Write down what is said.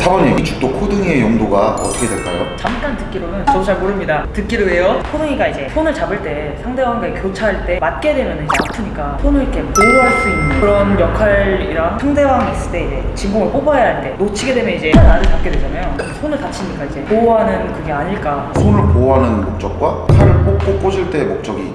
사모님 이 죽도 코등이의 용도가 어떻게 될까요? 잠깐 듣기로는 저도 잘 모릅니다. 듣기로예요. 코등이가 이제 손을 잡을 때 상대방과 교차할 때 맞게 되면 이제 아프니까 손을 이렇게 보호할 수 있는 그런 역할이랑 상대방이 있을 때 이제 진공을 뽑아야 할 때 놓치게 되면 이제 나를 잡게 되잖아요. 손을 다치니까 이제 보호하는 그게 아닐까. 손을 보호하는 목적과 칼을 뽑고 꽂을 때의 목적이